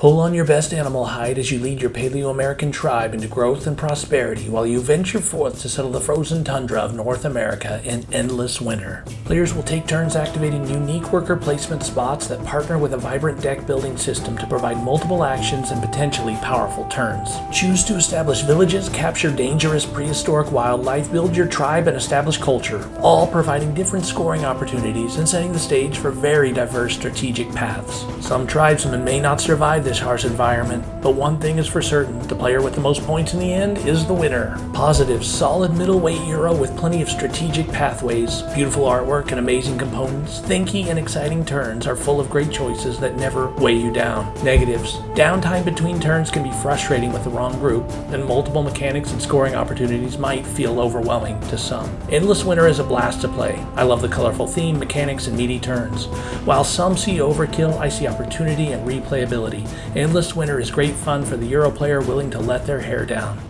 Pull on your best animal hide as you lead your Paleo-American tribe into growth and prosperity while you venture forth to settle the frozen tundra of North America in endless winter. Players will take turns activating unique worker placement spots that partner with a vibrant deck building system to provide multiple actions and potentially powerful turns. Choose to establish villages, capture dangerous prehistoric wildlife, build your tribe, and establish culture, all providing different scoring opportunities and setting the stage for very diverse strategic paths. Some tribesmen may not survive this harsh environment, but one thing is for certain, the player with the most points in the end is the winner. Positive, solid middleweight Euro with plenty of strategic pathways, beautiful artwork and amazing components, thinky and exciting turns are full of great choices that never weigh you down. Negatives, downtime between turns can be frustrating with the wrong group, and multiple mechanics and scoring opportunities might feel overwhelming to some. Endless Winter is a blast to play. I love the colorful theme, mechanics, and meaty turns. While some see overkill, I see opportunity and replayability. Endless Winter is great fun for the Euro player willing to let their hair down.